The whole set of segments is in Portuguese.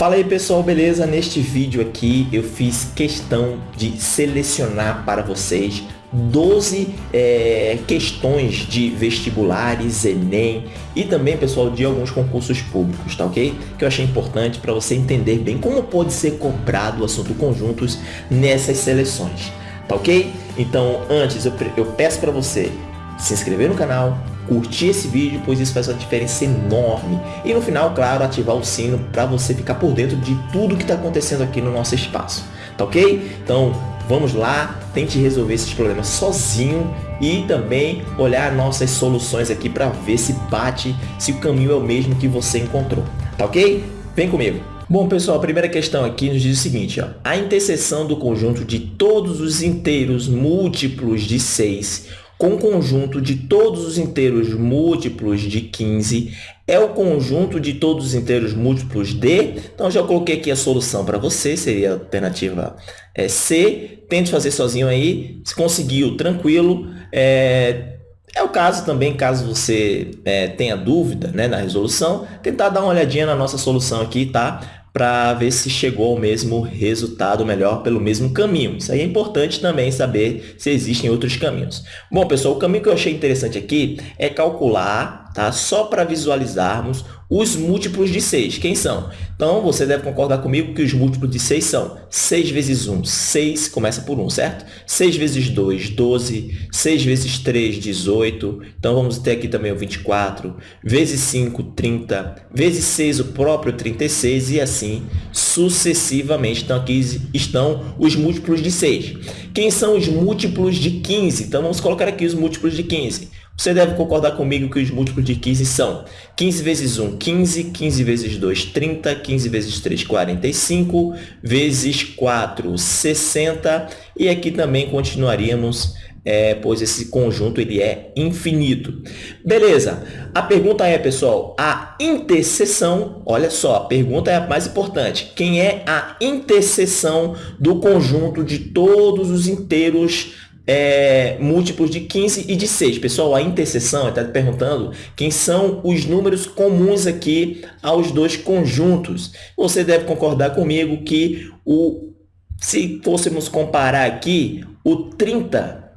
Fala aí pessoal, beleza? Neste vídeo aqui eu fiz questão de selecionar para vocês 12 é, questões de vestibulares, Enem e também, pessoal, de alguns concursos públicos, tá ok? Que eu achei importante para você entender bem como pode ser cobrado o assunto conjuntos nessas seleções, tá ok? Então, antes eu, eu peço para você se inscrever no canal, curtir esse vídeo, pois isso faz uma diferença enorme. E no final, claro, ativar o sino para você ficar por dentro de tudo que está acontecendo aqui no nosso espaço. Tá ok? Então, vamos lá, tente resolver esses problemas sozinho e também olhar nossas soluções aqui para ver se bate, se o caminho é o mesmo que você encontrou. Tá ok? Vem comigo! Bom, pessoal, a primeira questão aqui nos diz o seguinte, ó, a interseção do conjunto de todos os inteiros múltiplos de 6 com conjunto de todos os inteiros múltiplos de 15 é o conjunto de todos os inteiros múltiplos de... Então, já coloquei aqui a solução para você, seria a alternativa é, C. Tente fazer sozinho aí, se conseguiu, tranquilo. É, é o caso também, caso você é, tenha dúvida né, na resolução, tentar dar uma olhadinha na nossa solução aqui, tá? Para ver se chegou ao mesmo resultado melhor pelo mesmo caminho. Isso aí é importante também saber se existem outros caminhos. Bom, pessoal, o caminho que eu achei interessante aqui é calcular, tá? só para visualizarmos os múltiplos de 6. Quem são? Então, você deve concordar comigo que os múltiplos de 6 são 6 vezes 1, 6, começa por 1, certo? 6 vezes 2, 12. 6 vezes 3, 18. Então, vamos ter aqui também o 24. Vezes 5, 30. Vezes 6, o próprio 36. E assim sucessivamente. Então, aqui estão os múltiplos de 6. Quem são os múltiplos de 15? Então, vamos colocar aqui os múltiplos de 15. Você deve concordar comigo que os múltiplos de 15 são 15 vezes 1, 15, 15 vezes 2, 30, 15 vezes 3, 45, vezes 4, 60. E aqui também continuaríamos, é, pois esse conjunto ele é infinito. Beleza, a pergunta é, pessoal, a interseção, olha só, a pergunta é a mais importante. Quem é a interseção do conjunto de todos os inteiros é, múltiplos de 15 e de 6. Pessoal, a interseção está perguntando quem são os números comuns aqui aos dois conjuntos. Você deve concordar comigo que o, se fôssemos comparar aqui, o 30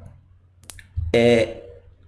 é,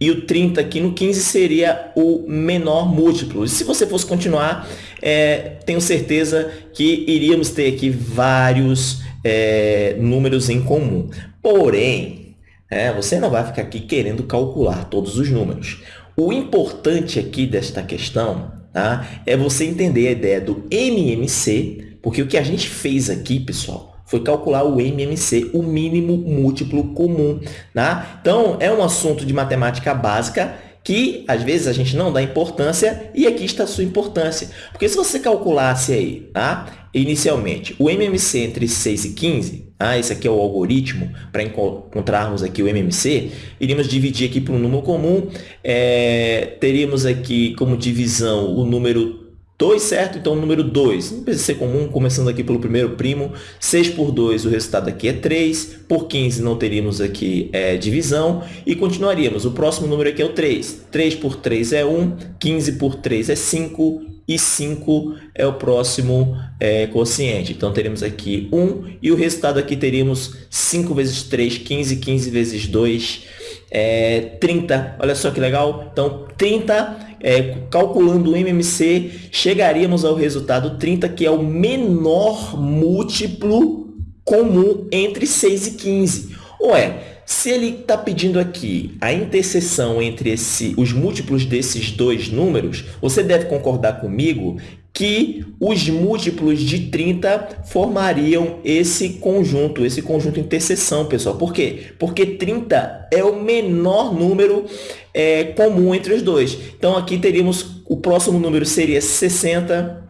e o 30 aqui no 15 seria o menor múltiplo. E se você fosse continuar, é, tenho certeza que iríamos ter aqui vários é, números em comum. Porém, é, você não vai ficar aqui querendo calcular todos os números. O importante aqui desta questão tá, é você entender a ideia do MMC, porque o que a gente fez aqui, pessoal, foi calcular o MMC, o mínimo múltiplo comum. Tá? Então, é um assunto de matemática básica que às vezes a gente não dá importância e aqui está a sua importância. Porque se você calculasse aí, tá? inicialmente, o MMC entre 6 e 15, ah, esse aqui é o algoritmo para encontrarmos aqui o MMC, iríamos dividir aqui por um número comum, é, teríamos aqui como divisão o número 2, certo? Então, número 2, não precisa ser comum, começando aqui pelo primeiro primo. 6 por 2, o resultado aqui é 3. Por 15, não teríamos aqui é, divisão. E continuaríamos. O próximo número aqui é o 3. 3 por 3 é 1. 15 por 3 é 5. E 5 é o próximo é, quociente. Então, teremos aqui 1. E o resultado aqui teríamos 5 vezes 3, 15. 15 vezes 2, é, 30. Olha só que legal. Então, 30 é, calculando o MMC, chegaríamos ao resultado 30, que é o menor múltiplo comum entre 6 e 15. Ué, se ele está pedindo aqui a interseção entre esse, os múltiplos desses dois números, você deve concordar comigo que os múltiplos de 30 formariam esse conjunto, esse conjunto interseção, pessoal. Por quê? Porque 30 é o menor número é, comum entre os dois. Então, aqui teríamos, o próximo número seria 60,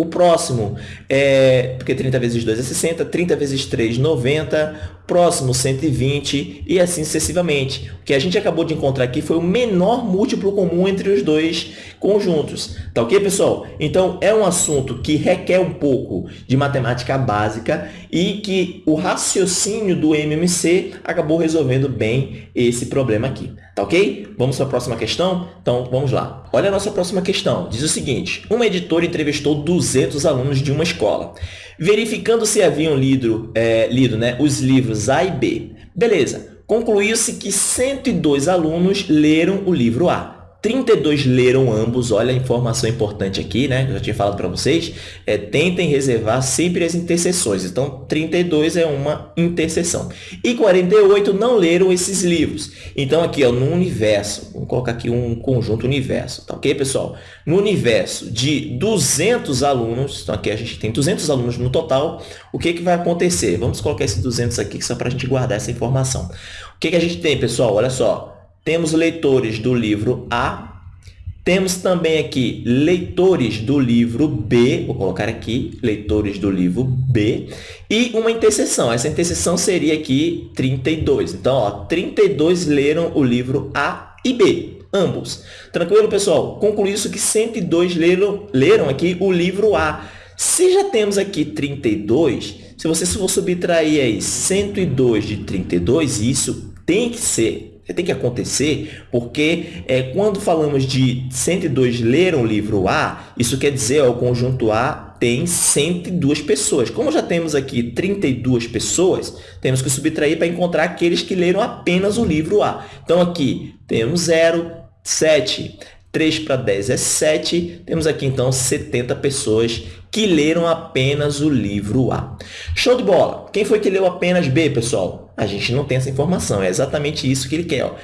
o próximo, é, porque 30 vezes 2 é 60, 30 vezes 3, 90. Próximo 120 e assim sucessivamente. O que a gente acabou de encontrar aqui foi o menor múltiplo comum entre os dois conjuntos. Tá ok, pessoal? Então, é um assunto que requer um pouco de matemática básica e que o raciocínio do MMC acabou resolvendo bem esse problema aqui. Tá ok? Vamos para a próxima questão? Então, vamos lá. Olha a nossa próxima questão. Diz o seguinte, uma editora entrevistou 200 alunos de uma escola, verificando se haviam lido, é, lido né, os livros A e B. Beleza. Concluiu-se que 102 alunos leram o livro A 32 leram ambos, olha a informação importante aqui, né? Eu já tinha falado para vocês. É, tentem reservar sempre as interseções. Então, 32 é uma interseção. E 48 não leram esses livros. Então, aqui, ó, no universo, vamos colocar aqui um conjunto universo, tá ok, pessoal? No universo de 200 alunos, então aqui a gente tem 200 alunos no total, o que, que vai acontecer? Vamos colocar esses 200 aqui só para a gente guardar essa informação. O que, que a gente tem, pessoal? Olha só, temos leitores do livro A, temos também aqui leitores do livro B, vou colocar aqui, leitores do livro B, e uma interseção. Essa interseção seria aqui 32. Então, ó, 32 leram o livro A e B, ambos. Tranquilo, pessoal? Concluí isso que 102 leram, leram aqui o livro A. Se já temos aqui 32, se você for subtrair aí 102 de 32, isso tem que ser tem que acontecer porque é, quando falamos de 102 leram o livro A, isso quer dizer ó, o conjunto A tem 102 pessoas. Como já temos aqui 32 pessoas, temos que subtrair para encontrar aqueles que leram apenas o livro A. Então, aqui temos 0, 7, 3 para 10 é 7. Temos aqui, então, 70 pessoas que leram apenas o livro A. Show de bola! Quem foi que leu apenas B, pessoal? A gente não tem essa informação, é exatamente isso que ele quer. Ó.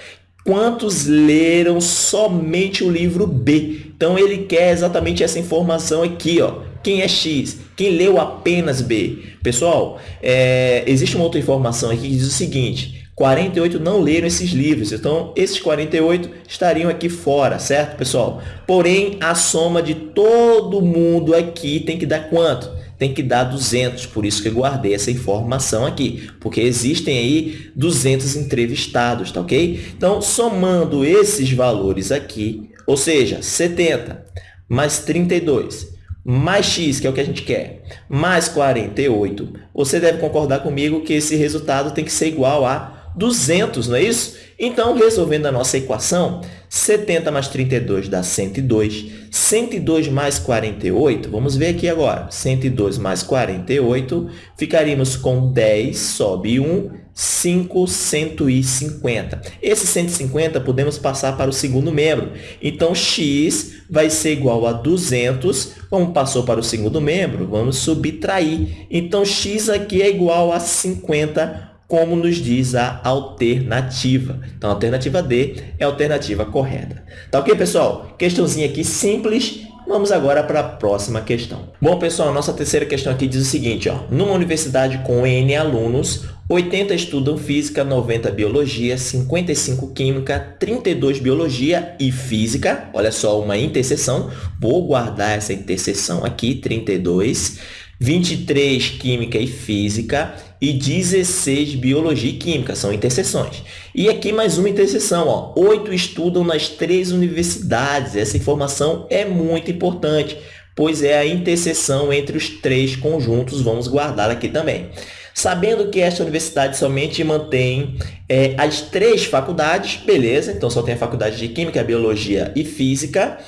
Quantos leram somente o livro B? Então, ele quer exatamente essa informação aqui. Ó. Quem é X? Quem leu apenas B? Pessoal, é, existe uma outra informação aqui que diz o seguinte, 48 não leram esses livros, então esses 48 estariam aqui fora, certo, pessoal? Porém, a soma de todo mundo aqui tem que dar quanto? Tem que dar 200, por isso que eu guardei essa informação aqui, porque existem aí 200 entrevistados, tá ok? Então, somando esses valores aqui, ou seja, 70 mais 32 mais x, que é o que a gente quer, mais 48, você deve concordar comigo que esse resultado tem que ser igual a 200, não é isso? Então, resolvendo a nossa equação, 70 mais 32 dá 102. 102 mais 48, vamos ver aqui agora. 102 mais 48, ficaríamos com 10, sobe 1, 5, 150. Esse 150 podemos passar para o segundo membro. Então, x vai ser igual a 200. Como passou para o segundo membro, vamos subtrair. Então, x aqui é igual a 50 como nos diz a alternativa. Então, a alternativa D é a alternativa correta. Tá ok, pessoal? Questãozinha aqui simples. Vamos agora para a próxima questão. Bom, pessoal, nossa terceira questão aqui diz o seguinte, ó, numa universidade com N alunos, 80 estudam Física, 90 Biologia, 55 Química, 32 Biologia e Física. Olha só, uma interseção. Vou guardar essa interseção aqui, 32. 23 Química e Física e 16 Biologia e Química, são interseções. E aqui mais uma interseção, ó, 8 estudam nas três universidades, essa informação é muito importante, pois é a interseção entre os três conjuntos, vamos guardar aqui também. Sabendo que esta universidade somente mantém é, as três faculdades, beleza, então só tem a faculdade de Química, Biologia e Física,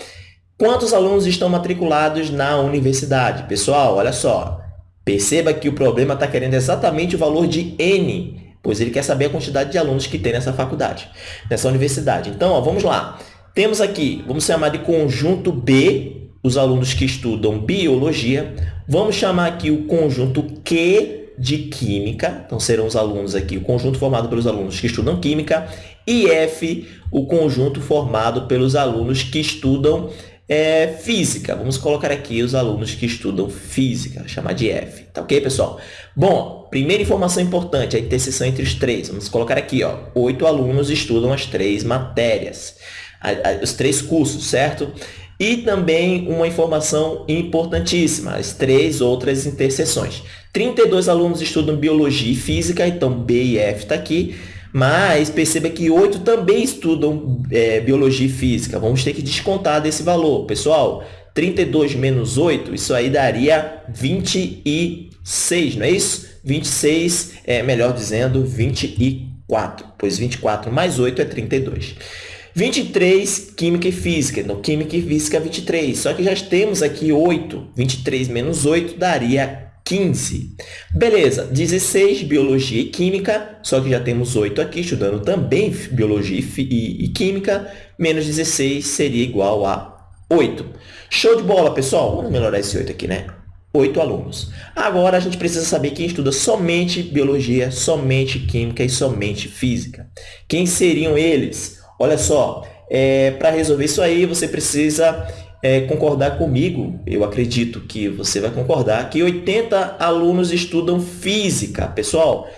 Quantos alunos estão matriculados na universidade? Pessoal, olha só. Perceba que o problema está querendo exatamente o valor de N, pois ele quer saber a quantidade de alunos que tem nessa faculdade, nessa universidade. Então, ó, vamos lá. Temos aqui, vamos chamar de conjunto B, os alunos que estudam biologia. Vamos chamar aqui o conjunto Q de química. Então, serão os alunos aqui, o conjunto formado pelos alunos que estudam química. E F, o conjunto formado pelos alunos que estudam é, física. Vamos colocar aqui os alunos que estudam física, chamar de F. Tá ok, pessoal? Bom, primeira informação importante, a interseção entre os três. Vamos colocar aqui, ó, oito alunos estudam as três matérias, os três cursos, certo? E também uma informação importantíssima, as três outras interseções. 32 alunos estudam Biologia e Física, então B e F está aqui. Mas perceba que 8 também estudam é, Biologia e Física. Vamos ter que descontar desse valor. Pessoal, 32 menos 8, isso aí daria 26, não é isso? 26, é, melhor dizendo, 24, pois 24 mais 8 é 32. 23, Química e Física. Então, Química e Física, 23. Só que já temos aqui 8. 23 menos 8 daria 15. Beleza, 16, Biologia e Química. Só que já temos 8 aqui, estudando também Biologia e, e Química. Menos 16 seria igual a 8. Show de bola, pessoal. Vamos melhorar esse 8 aqui, né? 8 alunos. Agora, a gente precisa saber quem estuda somente Biologia, somente Química e somente Física. Quem seriam eles? Olha só, é, para resolver isso aí, você precisa é, concordar comigo, eu acredito que você vai concordar, que 80 alunos estudam física. Pessoal,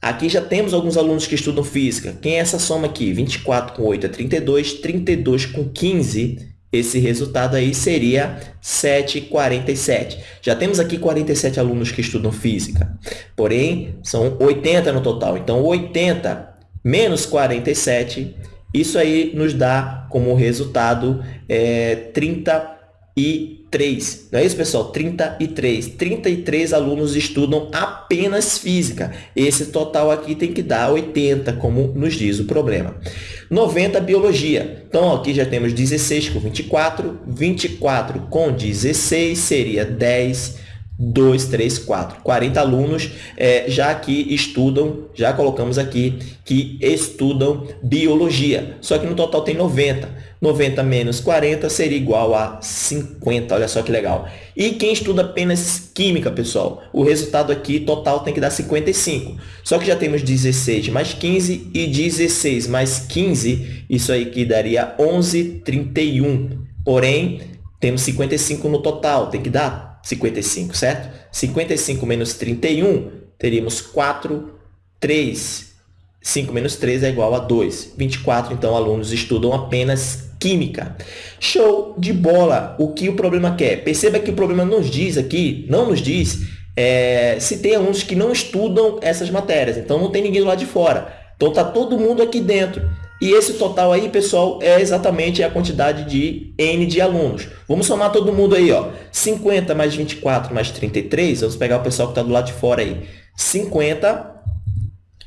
aqui já temos alguns alunos que estudam física. Quem é essa soma aqui? 24 com 8 é 32, 32 com 15, esse resultado aí seria 7,47. Já temos aqui 47 alunos que estudam física, porém, são 80 no total. Então, 80 menos 47 isso aí nos dá como resultado é, 33. Não é isso, pessoal? 33. 33 alunos estudam apenas física. Esse total aqui tem que dar 80, como nos diz o problema. 90, biologia. Então, aqui já temos 16 com 24. 24 com 16 seria 10 2, 3, 4. 40 alunos é, já que estudam, já colocamos aqui, que estudam biologia. Só que no total tem 90. 90 menos 40 seria igual a 50. Olha só que legal. E quem estuda apenas química, pessoal? O resultado aqui total tem que dar 55. Só que já temos 16 mais 15 e 16 mais 15, isso aí que daria 11, 31. Porém, temos 55 no total, tem que dar 55, certo? 55 menos 31, teríamos 4, 3. 5 menos 3 é igual a 2. 24, então, alunos estudam apenas Química. Show de bola! O que o problema quer? Perceba que o problema nos diz aqui, não nos diz, é, se tem alunos que não estudam essas matérias. Então, não tem ninguém lá de fora. Então, está todo mundo aqui dentro. E esse total aí, pessoal, é exatamente a quantidade de N de alunos. Vamos somar todo mundo aí, ó. 50 mais 24 mais 33, vamos pegar o pessoal que está do lado de fora aí. 50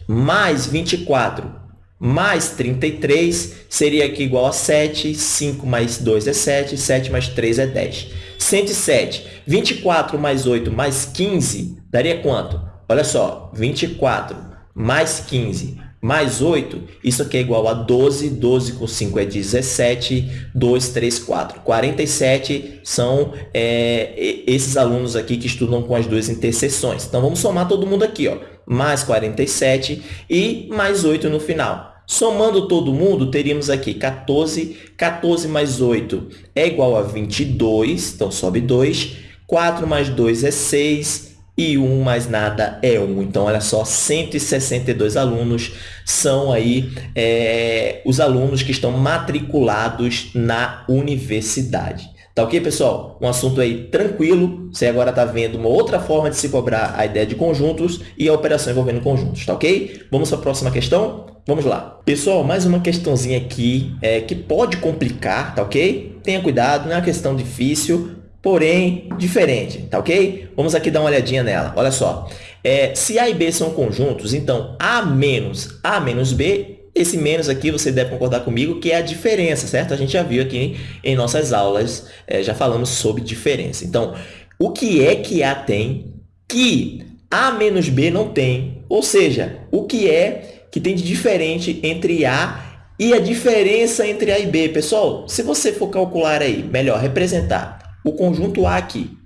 mais 24 mais 33 seria aqui igual a 7, 5 mais 2 é 7, 7 mais 3 é 10. 107. 24 mais 8 mais 15 daria quanto? Olha só, 24 mais 15 mais 8, isso aqui é igual a 12, 12 com 5 é 17, 2, 3, 4. 47 são é, esses alunos aqui que estudam com as duas interseções. Então, vamos somar todo mundo aqui, ó. mais 47 e mais 8 no final. Somando todo mundo, teríamos aqui 14, 14 mais 8 é igual a 22, então sobe 2, 4 mais 2 é 6, e 1 mais nada é 1. Então, olha só, 162 alunos são aí é, os alunos que estão matriculados na universidade. Tá ok, pessoal? Um assunto aí tranquilo. Você agora está vendo uma outra forma de se cobrar a ideia de conjuntos e a operação envolvendo conjuntos, tá ok? Vamos para a próxima questão? Vamos lá. Pessoal, mais uma questãozinha aqui é, que pode complicar, tá ok? Tenha cuidado, não é uma questão difícil, porém diferente, tá ok? Vamos aqui dar uma olhadinha nela. Olha só, é, se A e B são conjuntos, então A menos A menos B, esse menos aqui você deve concordar comigo que é a diferença, certo? A gente já viu aqui em nossas aulas, é, já falamos sobre diferença. Então, o que é que A tem que A menos B não tem? Ou seja, o que é que tem de diferente entre A e a diferença entre A e B? Pessoal, se você for calcular aí, melhor, representar o conjunto A aqui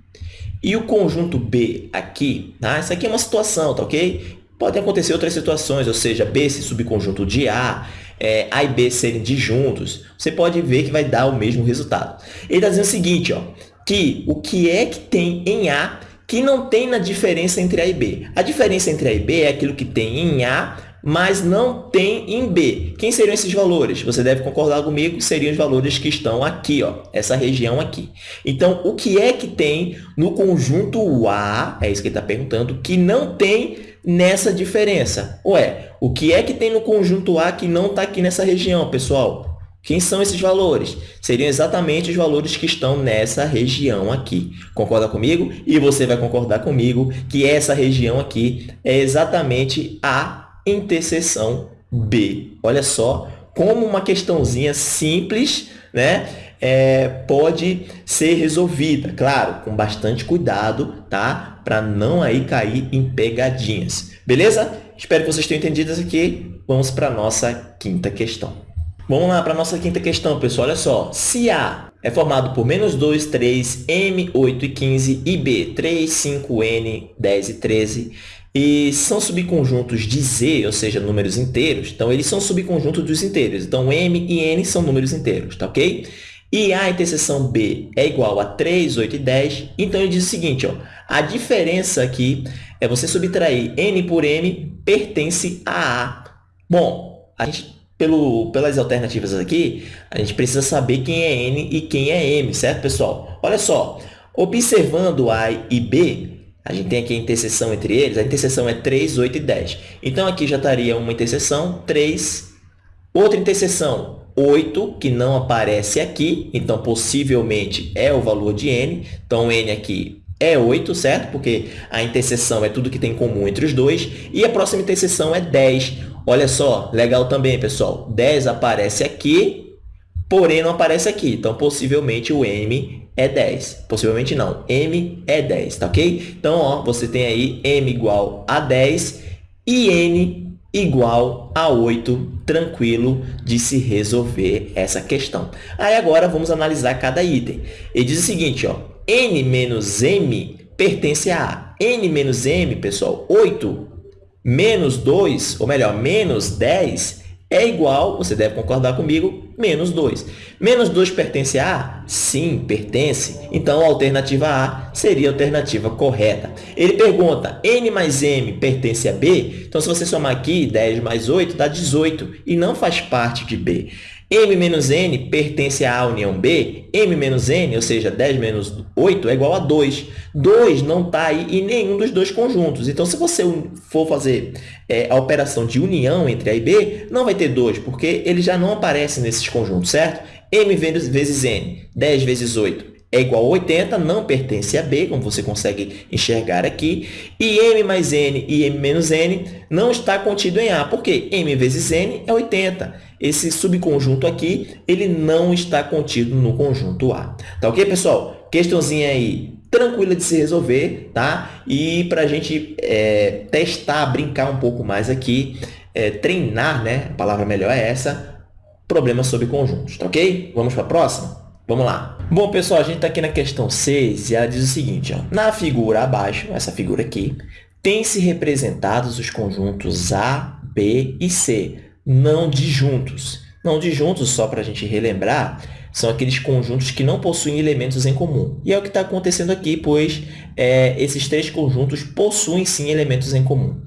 e o conjunto B aqui, tá? Isso aqui é uma situação, tá ok? Podem acontecer outras situações, ou seja, B esse subconjunto de A, é, A e B serem disjuntos, você pode ver que vai dar o mesmo resultado. Ele está dizendo o seguinte, ó, que o que é que tem em A que não tem na diferença entre A e B? A diferença entre A e B é aquilo que tem em A mas não tem em B. Quem seriam esses valores? Você deve concordar comigo, seriam os valores que estão aqui, ó, essa região aqui. Então, o que é que tem no conjunto A, é isso que ele está perguntando, que não tem nessa diferença? Ué, o que é que tem no conjunto A que não está aqui nessa região, pessoal? Quem são esses valores? Seriam exatamente os valores que estão nessa região aqui. Concorda comigo? E você vai concordar comigo que essa região aqui é exatamente a interseção B. Olha só como uma questãozinha simples né, é, pode ser resolvida. Claro, com bastante cuidado, tá? Para não aí cair em pegadinhas. Beleza? Espero que vocês tenham entendido isso aqui. Vamos para a nossa quinta questão. Vamos lá para a nossa quinta questão, pessoal. Olha só. Se A é formado por menos 2, 3, M, 8 e 15 e B, 3, 5, N, 10 e 13 e são subconjuntos de Z, ou seja, números inteiros. Então, eles são subconjuntos dos inteiros. Então, M e N são números inteiros, tá ok? E A interseção B é igual a 3, 8 e 10. Então, ele diz o seguinte, ó, a diferença aqui é você subtrair N por M pertence a A. Bom, a gente, pelo, pelas alternativas aqui, a gente precisa saber quem é N e quem é M, certo, pessoal? Olha só, observando A e B, a gente tem aqui a interseção entre eles, a interseção é 3, 8 e 10. Então, aqui já estaria uma interseção, 3, outra interseção, 8, que não aparece aqui, então possivelmente é o valor de n. Então, n aqui é 8, certo? Porque a interseção é tudo que tem em comum entre os dois. E a próxima interseção é 10. Olha só, legal também, pessoal. 10 aparece aqui, porém não aparece aqui. Então, possivelmente o m é 10. Possivelmente não. M é 10, tá ok? Então, ó, você tem aí M igual a 10 e N igual a 8, tranquilo de se resolver essa questão. Aí agora vamos analisar cada item. Ele diz o seguinte, ó, N menos M pertence a A. N menos M, pessoal, 8 menos 2, ou melhor, menos 10 é igual, você deve concordar comigo, menos 2. Menos 2 pertence a A? Sim, pertence. Então, a alternativa A seria a alternativa correta. Ele pergunta, N mais M pertence a B? Então, se você somar aqui, 10 mais 8 dá 18 e não faz parte de B. M menos N pertence à união B. M menos N, ou seja, 10 menos 8, é igual a 2. 2 não está aí em nenhum dos dois conjuntos. Então, se você for fazer é, a operação de união entre A e B, não vai ter 2, porque ele já não aparece nesses conjuntos, certo? M vezes N, 10 vezes 8, é igual a 80, não pertence a B, como você consegue enxergar aqui. E M mais N e M menos N não está contido em A, porque M vezes N é 80. Esse subconjunto aqui, ele não está contido no conjunto A. Tá ok, pessoal? Questãozinha aí tranquila de se resolver, tá? E para a gente é, testar, brincar um pouco mais aqui, é, treinar, né? A palavra melhor é essa, problemas sobre conjuntos, tá ok? Vamos para a próxima? Vamos lá. Bom, pessoal, a gente está aqui na questão 6 e ela diz o seguinte, ó, na figura abaixo, essa figura aqui, tem-se representados os conjuntos A, B e C, não disjuntos. Não disjuntos, só para a gente relembrar, são aqueles conjuntos que não possuem elementos em comum. E é o que está acontecendo aqui, pois é, esses três conjuntos possuem sim elementos em comum.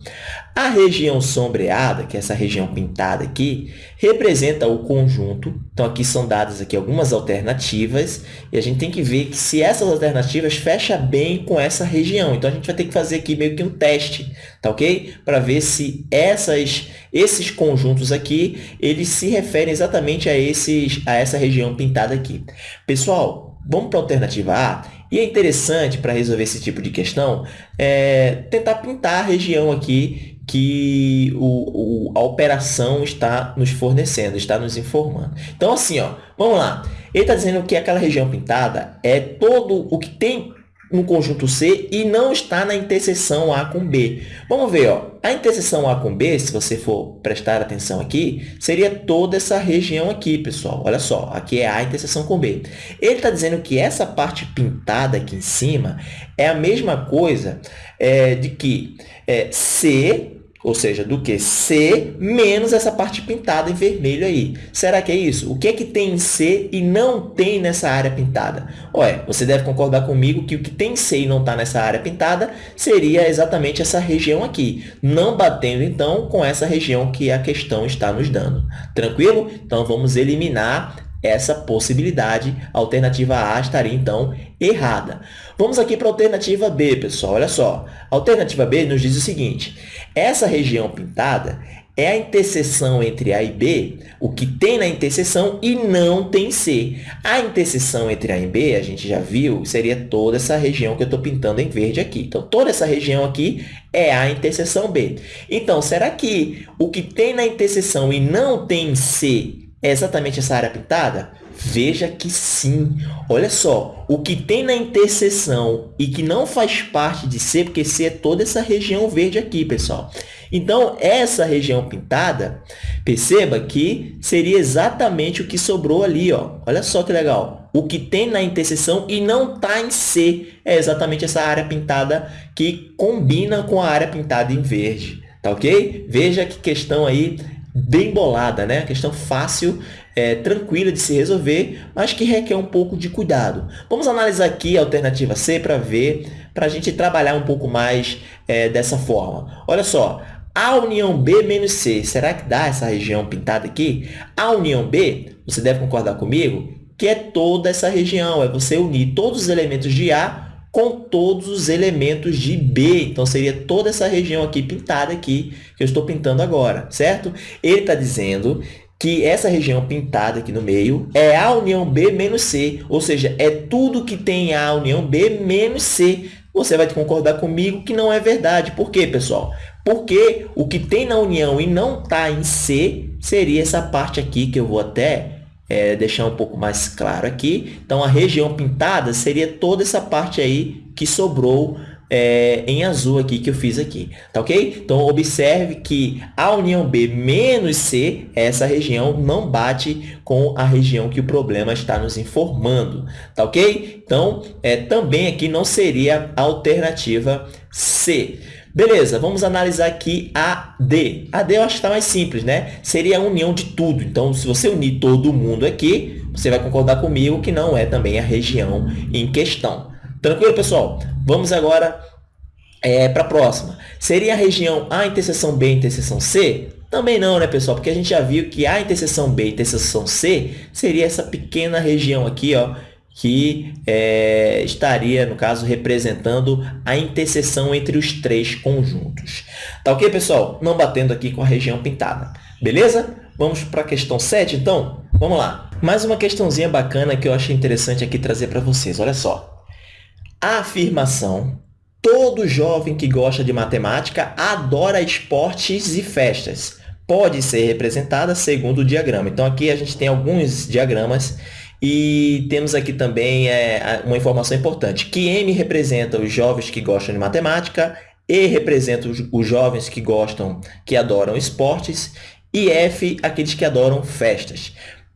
A região sombreada, que é essa região pintada aqui, representa o conjunto. Então, aqui são dadas aqui algumas alternativas e a gente tem que ver que se essas alternativas fecham bem com essa região. Então, a gente vai ter que fazer aqui meio que um teste, tá ok? Para ver se essas, esses conjuntos aqui, eles se referem exatamente a, esses, a essa região pintada aqui. Pessoal, vamos para a alternativa A? E é interessante, para resolver esse tipo de questão, é, tentar pintar a região aqui que o, o, a operação está nos fornecendo, está nos informando. Então, assim, ó, vamos lá. Ele está dizendo que aquela região pintada é todo o que tem no conjunto C e não está na interseção A com B. Vamos ver, ó. a interseção A com B, se você for prestar atenção aqui, seria toda essa região aqui, pessoal. Olha só, aqui é A interseção com B. Ele está dizendo que essa parte pintada aqui em cima é a mesma coisa é, de que é, C ou seja, do que C menos essa parte pintada em vermelho aí. Será que é isso? O que é que tem em C e não tem nessa área pintada? Olha, você deve concordar comigo que o que tem em C e não está nessa área pintada seria exatamente essa região aqui, não batendo, então, com essa região que a questão está nos dando. Tranquilo? Então, vamos eliminar essa possibilidade. A alternativa A estaria, então, errada. Vamos aqui para a alternativa B, pessoal. Olha só. A alternativa B nos diz o seguinte. Essa região pintada é a interseção entre A e B, o que tem na interseção e não tem C. A interseção entre A e B, a gente já viu, seria toda essa região que eu estou pintando em verde aqui. Então, toda essa região aqui é a interseção B. Então, será que o que tem na interseção e não tem C é exatamente essa área pintada? Veja que sim. Olha só, o que tem na interseção e que não faz parte de C, porque C é toda essa região verde aqui, pessoal. Então, essa região pintada, perceba que seria exatamente o que sobrou ali. Ó. Olha só que legal. O que tem na interseção e não está em C é exatamente essa área pintada que combina com a área pintada em verde. Tá ok? Veja que questão aí bem bolada, né? Questão fácil, é, tranquila de se resolver, mas que requer um pouco de cuidado. Vamos analisar aqui a alternativa C para ver, para a gente trabalhar um pouco mais é, dessa forma. Olha só, a união B menos C, será que dá essa região pintada aqui? A união B, você deve concordar comigo, que é toda essa região, é você unir todos os elementos de A com todos os elementos de B. Então, seria toda essa região aqui pintada aqui, que eu estou pintando agora, certo? Ele está dizendo que essa região pintada aqui no meio é A união B menos C, ou seja, é tudo que tem A união B menos C. Você vai concordar comigo que não é verdade. Por quê, pessoal? Porque o que tem na união e não está em C seria essa parte aqui, que eu vou até é, deixar um pouco mais claro aqui. Então, a região pintada seria toda essa parte aí que sobrou é, em azul aqui que eu fiz aqui, tá ok? Então, observe que a união B menos C, essa região não bate com a região que o problema está nos informando, tá ok? Então, é, também aqui não seria alternativa C. Beleza, vamos analisar aqui a D. A D eu acho que está mais simples, né? Seria a união de tudo. Então, se você unir todo mundo aqui, você vai concordar comigo que não é também a região em questão. Tranquilo, pessoal? Vamos agora é, para a próxima. Seria a região A interseção B interseção C? Também não, né, pessoal? Porque a gente já viu que A interseção B interseção C seria essa pequena região aqui, ó, que é, estaria, no caso, representando a interseção entre os três conjuntos. Tá ok, pessoal? Não batendo aqui com a região pintada. Beleza? Vamos para a questão 7, então? Vamos lá. Mais uma questãozinha bacana que eu achei interessante aqui trazer para vocês. Olha só. A afirmação todo jovem que gosta de matemática adora esportes e festas. Pode ser representada segundo o diagrama. Então, aqui a gente tem alguns diagramas e temos aqui também é, uma informação importante, que M representa os jovens que gostam de matemática, E representa os, os jovens que gostam, que adoram esportes, e F, aqueles que adoram festas.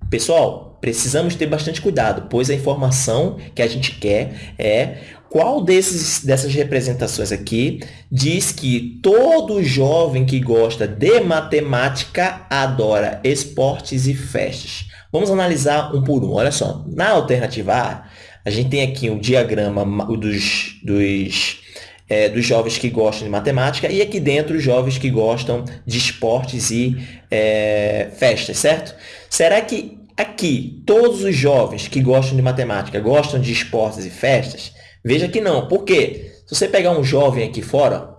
Pessoal, precisamos ter bastante cuidado, pois a informação que a gente quer é qual desses, dessas representações aqui diz que todo jovem que gosta de matemática adora esportes e festas. Vamos analisar um por um. Olha só, na alternativa A, a gente tem aqui um diagrama dos, dos, é, dos jovens que gostam de matemática e aqui dentro os jovens que gostam de esportes e é, festas, certo? Será que aqui todos os jovens que gostam de matemática gostam de esportes e festas? Veja que não. Por quê? Se você pegar um jovem aqui fora,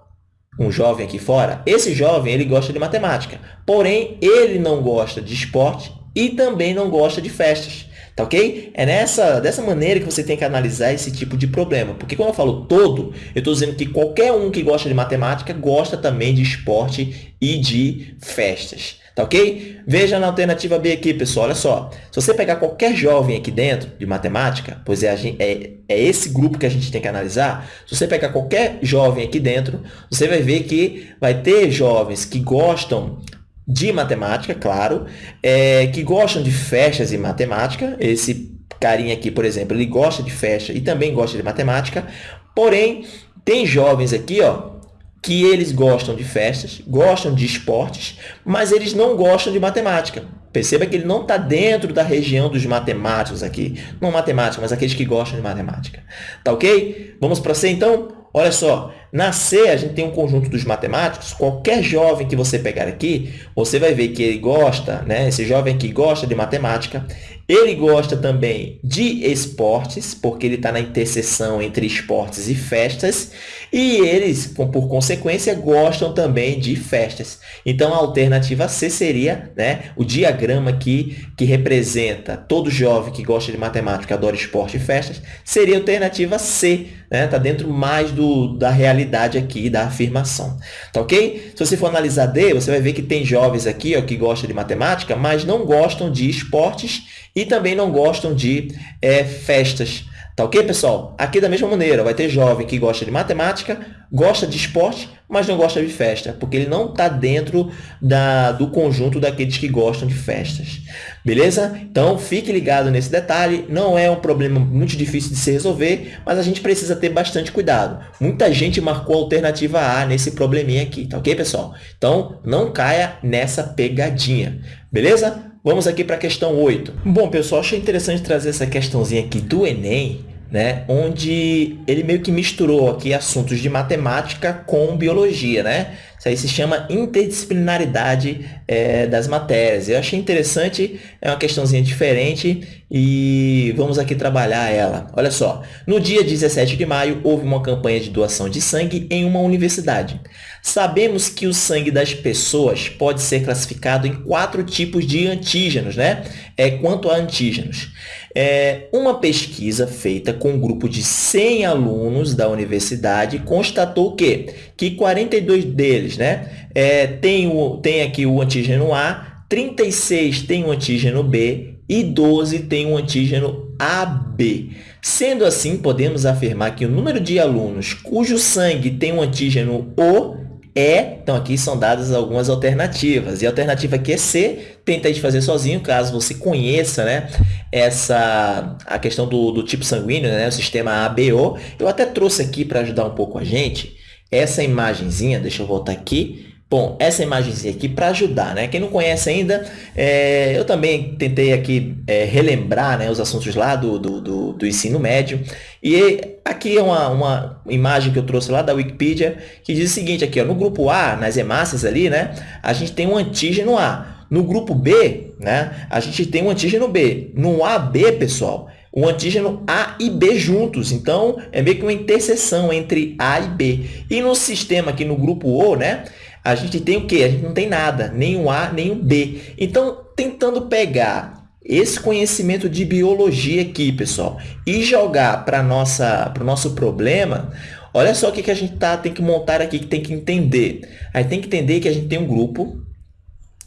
um jovem aqui fora, esse jovem ele gosta de matemática, porém ele não gosta de esporte e também não gosta de festas. Tá ok? É nessa, dessa maneira que você tem que analisar esse tipo de problema. Porque quando eu falo todo, eu estou dizendo que qualquer um que gosta de matemática gosta também de esporte e de festas. Tá ok? Veja na alternativa B aqui, pessoal. Olha só. Se você pegar qualquer jovem aqui dentro de matemática, pois é, é, é esse grupo que a gente tem que analisar. Se você pegar qualquer jovem aqui dentro, você vai ver que vai ter jovens que gostam de matemática, claro, é, que gostam de festas e matemática. Esse carinha aqui, por exemplo, ele gosta de festa e também gosta de matemática. Porém, tem jovens aqui, ó, que eles gostam de festas, gostam de esportes, mas eles não gostam de matemática. Perceba que ele não está dentro da região dos matemáticos aqui. Não matemática, mas aqueles que gostam de matemática. Tá ok? Vamos para C então? Olha só, na C a gente tem um conjunto dos matemáticos. Qualquer jovem que você pegar aqui, você vai ver que ele gosta, né? Esse jovem que gosta de matemática, ele gosta também de esportes, porque ele está na interseção entre esportes e festas, e eles, por consequência, gostam também de festas. Então, a alternativa C seria né, o diagrama aqui, que representa todo jovem que gosta de matemática, adora esporte e festas, seria a alternativa C, né? Tá dentro mais do, da realidade aqui, da afirmação. Tá ok? Se você for analisar D, você vai ver que tem jovens aqui ó, que gostam de matemática, mas não gostam de esportes e também não gostam de é, festas. Tá ok, pessoal? Aqui da mesma maneira, vai ter jovem que gosta de matemática, gosta de esporte, mas não gosta de festa, porque ele não está dentro da, do conjunto daqueles que gostam de festas. Beleza? Então, fique ligado nesse detalhe. Não é um problema muito difícil de se resolver, mas a gente precisa ter bastante cuidado. Muita gente marcou a alternativa A nesse probleminha aqui, tá ok, pessoal? Então, não caia nessa pegadinha. Beleza? Vamos aqui para a questão 8. Bom, pessoal, achei interessante trazer essa questãozinha aqui do Enem, né? onde ele meio que misturou aqui assuntos de matemática com biologia. Né? Isso aí se chama interdisciplinaridade é, das matérias. Eu achei interessante, é uma questãozinha diferente e vamos aqui trabalhar ela. Olha só, no dia 17 de maio houve uma campanha de doação de sangue em uma universidade. Sabemos que o sangue das pessoas pode ser classificado em quatro tipos de antígenos, né? É, quanto a antígenos. É, uma pesquisa feita com um grupo de 100 alunos da universidade constatou que, que 42 deles né, é, tem, o, tem aqui o antígeno A, 36 tem o antígeno B e 12 tem o antígeno AB. Sendo assim, podemos afirmar que o número de alunos cujo sangue tem o antígeno O é, então aqui são dadas algumas alternativas. E a alternativa aqui é C, tenta de fazer sozinho, caso você conheça né, essa, a questão do, do tipo sanguíneo, né, o sistema ABO. Eu até trouxe aqui para ajudar um pouco a gente essa imagenzinha, deixa eu voltar aqui, Bom, essa imagenzinha aqui para ajudar, né? Quem não conhece ainda, é, eu também tentei aqui é, relembrar né, os assuntos lá do, do, do, do, ensino médio. E aqui é uma, uma imagem que eu trouxe lá da Wikipedia, que diz o seguinte aqui, ó, no grupo A, nas hemácias ali, né? A gente tem um antígeno A. No grupo B, né? A gente tem um antígeno B. No AB, pessoal, o antígeno A e B juntos. Então, é meio que uma interseção entre A e B. E no sistema aqui no grupo O, né? A gente tem o quê? A gente não tem nada, nem o A, nem o B. Então, tentando pegar esse conhecimento de biologia aqui, pessoal, e jogar para o nosso problema, olha só o que, que a gente tá, tem que montar aqui, que tem que entender. Aí tem que entender que a gente tem um grupo,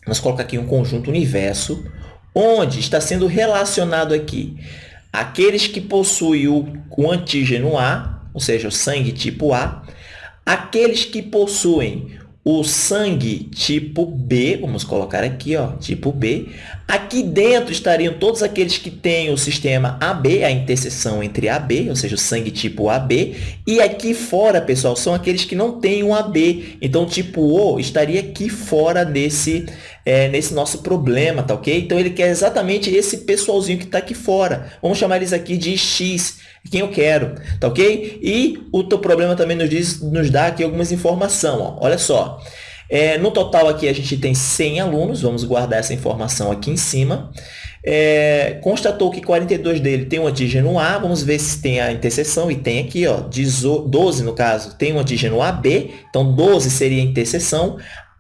vamos colocar aqui um conjunto universo, onde está sendo relacionado aqui aqueles que possuem o, o antígeno A, ou seja, o sangue tipo A, aqueles que possuem o sangue tipo B, vamos colocar aqui, ó, tipo B. Aqui dentro estariam todos aqueles que têm o sistema AB, a interseção entre AB, ou seja, o sangue tipo AB. E aqui fora, pessoal, são aqueles que não têm um AB. Então, tipo O estaria aqui fora desse, é, nesse nosso problema, tá ok? Então, ele quer exatamente esse pessoalzinho que está aqui fora. Vamos chamar eles aqui de X quem eu quero, tá ok? E o teu problema também nos, diz, nos dá aqui algumas informações, ó. olha só. É, no total aqui a gente tem 100 alunos, vamos guardar essa informação aqui em cima. É, constatou que 42 dele tem um antígeno A, vamos ver se tem a interseção, e tem aqui, ó, 12 no caso, tem um antígeno AB, então 12 seria a interseção.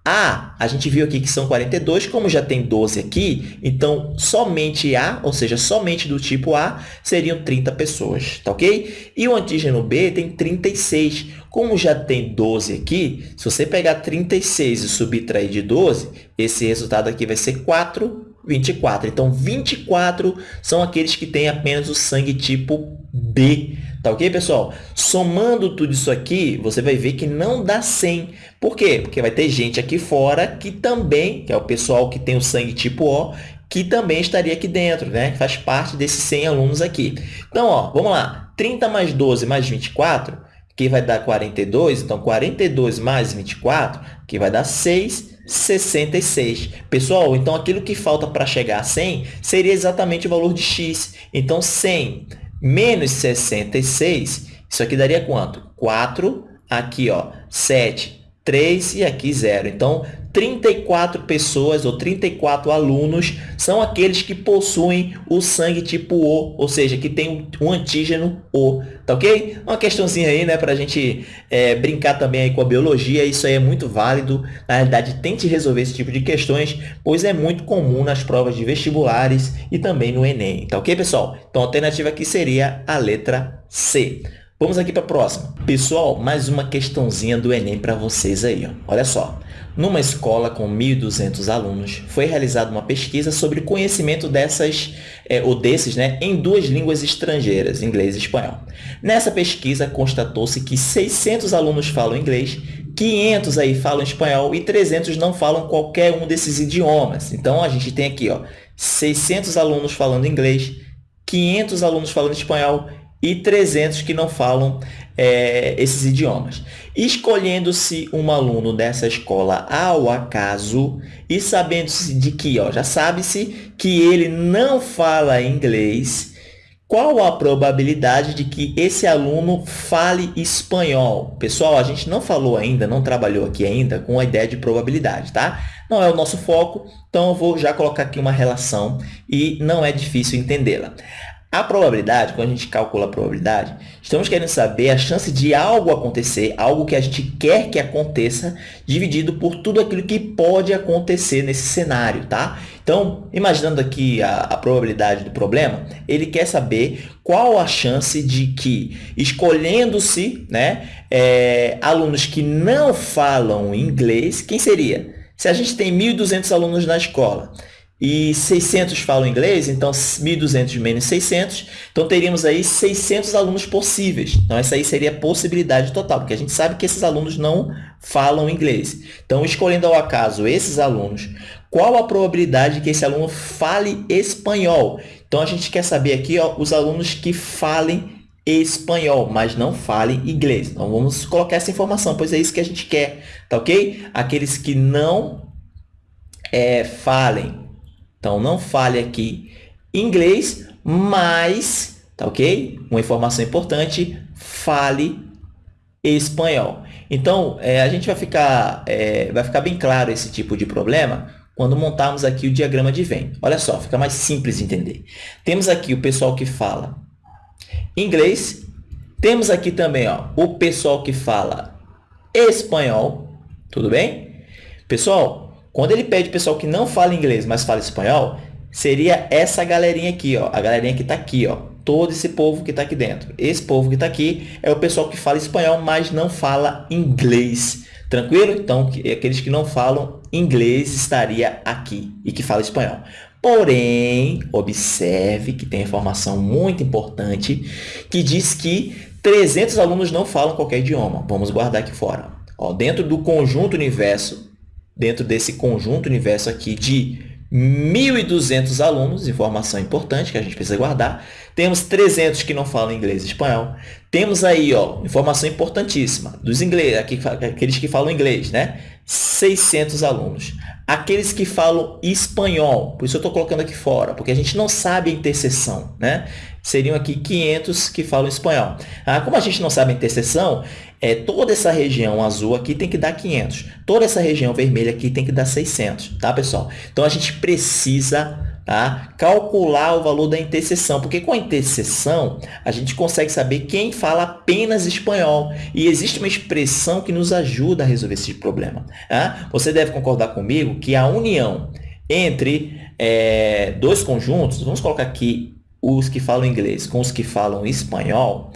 A, a gente viu aqui que são 42, como já tem 12 aqui, então somente A, ou seja, somente do tipo A, seriam 30 pessoas, tá ok? E o antígeno B tem 36. Como já tem 12 aqui, se você pegar 36 e subtrair de 12, esse resultado aqui vai ser 4, 24. Então, 24 são aqueles que têm apenas o sangue tipo B. Tá ok, pessoal? Somando tudo isso aqui, você vai ver que não dá 100. Por quê? Porque vai ter gente aqui fora que também, que é o pessoal que tem o sangue tipo O, que também estaria aqui dentro, né? Que faz parte desses 100 alunos aqui. Então, ó, vamos lá. 30 mais 12 mais 24, que vai dar 42. Então, 42 mais 24, que vai dar 6, 66. Pessoal, então aquilo que falta para chegar a 100 seria exatamente o valor de x. Então, 100 menos 66, isso aqui daria quanto? 4, aqui, ó, 7, 3 e aqui 0. Então, 34 pessoas ou 34 alunos são aqueles que possuem o sangue tipo O, ou seja, que tem um antígeno O, tá ok? Uma questãozinha aí, né, para a gente é, brincar também aí com a biologia, isso aí é muito válido. Na realidade, tente resolver esse tipo de questões, pois é muito comum nas provas de vestibulares e também no Enem, tá ok, pessoal? Então, a alternativa aqui seria a letra C. Vamos aqui para a próxima. Pessoal, mais uma questãozinha do Enem para vocês aí. Ó. Olha só. Numa escola com 1.200 alunos, foi realizada uma pesquisa sobre conhecimento dessas, é, ou desses, né, em duas línguas estrangeiras, inglês e espanhol. Nessa pesquisa, constatou-se que 600 alunos falam inglês, 500 aí falam espanhol e 300 não falam qualquer um desses idiomas. Então, a gente tem aqui ó, 600 alunos falando inglês, 500 alunos falando espanhol e 300 que não falam é, esses idiomas. Escolhendo-se um aluno dessa escola ao acaso e sabendo-se de que, ó, já sabe-se que ele não fala inglês, qual a probabilidade de que esse aluno fale espanhol? Pessoal, a gente não falou ainda, não trabalhou aqui ainda com a ideia de probabilidade, tá? Não é o nosso foco, então eu vou já colocar aqui uma relação e não é difícil entendê-la. A probabilidade, quando a gente calcula a probabilidade, estamos querendo saber a chance de algo acontecer, algo que a gente quer que aconteça, dividido por tudo aquilo que pode acontecer nesse cenário, tá? Então, imaginando aqui a, a probabilidade do problema, ele quer saber qual a chance de que, escolhendo-se né, é, alunos que não falam inglês, quem seria? Se a gente tem 1.200 alunos na escola e 600 falam inglês, então 1.200 menos 600, então teríamos aí 600 alunos possíveis. Então, essa aí seria a possibilidade total, porque a gente sabe que esses alunos não falam inglês. Então, escolhendo ao acaso esses alunos, qual a probabilidade de que esse aluno fale espanhol? Então, a gente quer saber aqui ó, os alunos que falem espanhol, mas não falem inglês. Então, vamos colocar essa informação, pois é isso que a gente quer, tá ok? Aqueles que não é, falem então, não fale aqui inglês, mas, tá ok? Uma informação importante, fale espanhol. Então, é, a gente vai ficar, é, vai ficar bem claro esse tipo de problema quando montarmos aqui o diagrama de Venn. Olha só, fica mais simples de entender. Temos aqui o pessoal que fala inglês, temos aqui também ó, o pessoal que fala espanhol, tudo bem? Pessoal, quando ele pede pessoal que não fala inglês, mas fala espanhol, seria essa galerinha aqui, ó, a galerinha que está aqui, ó, todo esse povo que está aqui dentro. Esse povo que está aqui é o pessoal que fala espanhol, mas não fala inglês. Tranquilo? Então, aqueles que não falam inglês estaria aqui e que fala espanhol. Porém, observe que tem informação muito importante que diz que 300 alunos não falam qualquer idioma. Vamos guardar aqui fora. Ó, dentro do conjunto universo dentro desse conjunto universo aqui de 1.200 alunos, informação importante que a gente precisa guardar. Temos 300 que não falam inglês e espanhol. Temos aí, ó, informação importantíssima, dos ingleses, aqueles que falam inglês, né? 600 alunos. Aqueles que falam espanhol, por isso eu estou colocando aqui fora, porque a gente não sabe a interseção, né? Seriam aqui 500 que falam espanhol. Ah, como a gente não sabe a interseção, é, toda essa região azul aqui tem que dar 500. Toda essa região vermelha aqui tem que dar 600, tá, pessoal? Então, a gente precisa tá, calcular o valor da interseção, porque com a interseção, a gente consegue saber quem fala apenas espanhol. E existe uma expressão que nos ajuda a resolver esse problema. Tá? Você deve concordar comigo que a união entre é, dois conjuntos, vamos colocar aqui os que falam inglês com os que falam espanhol,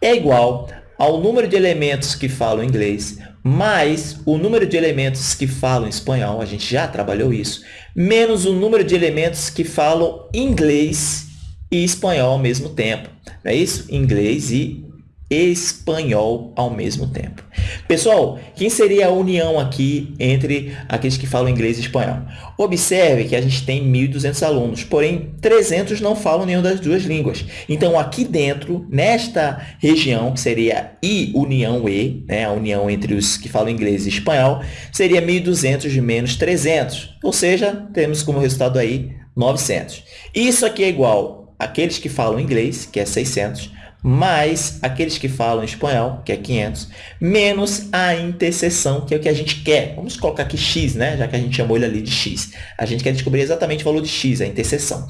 é igual ao número de elementos que falam inglês, mais o número de elementos que falam espanhol, a gente já trabalhou isso, menos o número de elementos que falam inglês e espanhol ao mesmo tempo. Não é isso? Inglês e espanhol ao mesmo tempo. Pessoal, quem seria a união aqui entre aqueles que falam inglês e espanhol? Observe que a gente tem 1.200 alunos, porém 300 não falam nenhuma das duas línguas. Então, aqui dentro, nesta região, que seria I união E, né, a união entre os que falam inglês e espanhol, seria 1.200 menos 300, ou seja, temos como resultado aí 900. Isso aqui é igual àqueles que falam inglês, que é 600, mais aqueles que falam espanhol, que é 500, menos a interseção, que é o que a gente quer. Vamos colocar aqui x, né? já que a gente chamou ele ali de x. A gente quer descobrir exatamente o valor de x, a interseção.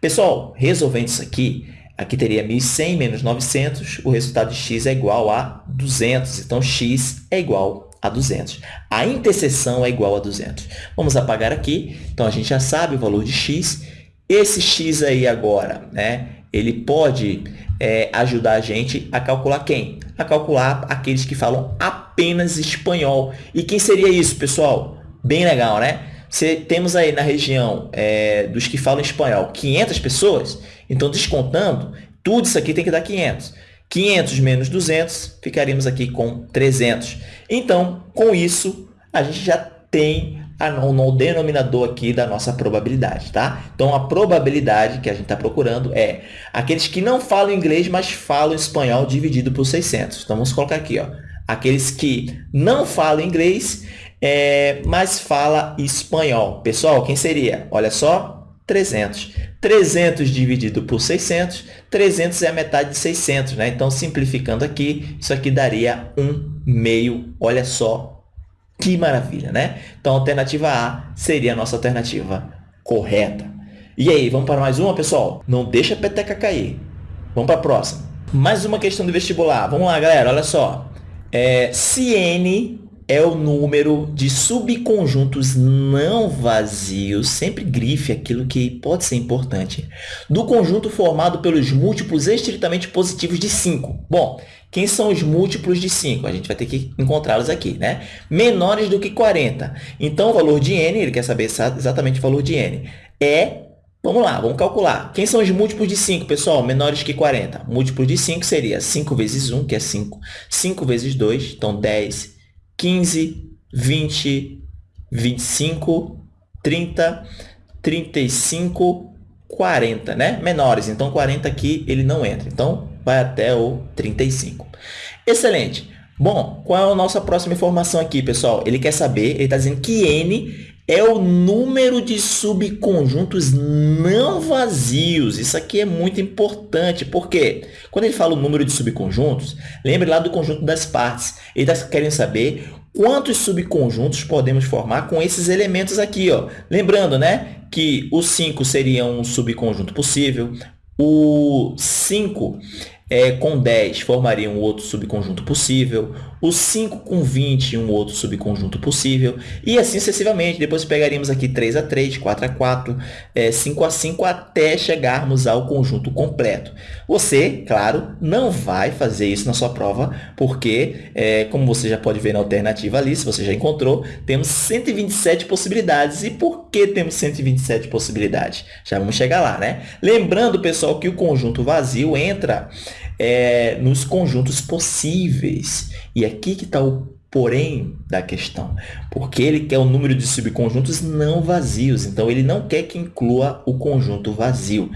Pessoal, resolvendo isso aqui, aqui teria 1.100 menos 900, o resultado de x é igual a 200. Então, x é igual a 200. A interseção é igual a 200. Vamos apagar aqui. Então, a gente já sabe o valor de x. Esse x aí agora, né? ele pode é, ajudar a gente a calcular quem? A calcular aqueles que falam apenas espanhol. E quem seria isso, pessoal? Bem legal, né? Se temos aí na região é, dos que falam espanhol 500 pessoas, então descontando, tudo isso aqui tem que dar 500. 500 menos 200, ficaríamos aqui com 300. Então, com isso, a gente já tem no denominador aqui da nossa probabilidade, tá? Então, a probabilidade que a gente está procurando é aqueles que não falam inglês, mas falam espanhol dividido por 600. Então, vamos colocar aqui, ó, aqueles que não falam inglês, é, mas fala espanhol. Pessoal, quem seria? Olha só, 300. 300 dividido por 600, 300 é a metade de 600, né? Então, simplificando aqui, isso aqui daria 1 meio. Olha só que maravilha, né? Então, a alternativa A seria a nossa alternativa correta. E aí, vamos para mais uma, pessoal? Não deixa a peteca cair. Vamos para a próxima. Mais uma questão do vestibular. Vamos lá, galera, olha só. É, se N é o número de subconjuntos não vazios, sempre grife aquilo que pode ser importante, do conjunto formado pelos múltiplos estritamente positivos de 5. Bom, quem são os múltiplos de 5? A gente vai ter que encontrá-los aqui, né? Menores do que 40. Então, o valor de n, ele quer saber exatamente o valor de n, é... Vamos lá, vamos calcular. Quem são os múltiplos de 5, pessoal? Menores que 40. Múltiplos de 5 seria 5 vezes 1, que é 5. 5 vezes 2, então 10. 15, 20, 25, 30, 35, 40, né? Menores. Então, 40 aqui ele não entra. Então, vai até o 35. Excelente. Bom, qual é a nossa próxima informação aqui, pessoal? Ele quer saber, ele está dizendo que N é o número de subconjuntos não vazios. Isso aqui é muito importante, porque quando ele fala o número de subconjuntos, lembre lá do conjunto das partes. Ele está querendo saber quantos subconjuntos podemos formar com esses elementos aqui. Ó. Lembrando né, que o 5 seria um subconjunto possível, o 5 é, com 10 formaria um outro subconjunto possível, o 5 com 20 um outro subconjunto possível, e assim sucessivamente. Depois pegaríamos aqui 3 a 3, 4 a 4, é, 5 a 5, até chegarmos ao conjunto completo. Você, claro, não vai fazer isso na sua prova, porque, é, como você já pode ver na alternativa ali, se você já encontrou, temos 127 possibilidades. E por que temos 127 possibilidades? Já vamos chegar lá, né? Lembrando, pessoal, que o conjunto vazio entra é, nos conjuntos possíveis. E aqui que está o porém da questão, porque ele quer o número de subconjuntos não vazios, então ele não quer que inclua o conjunto vazio.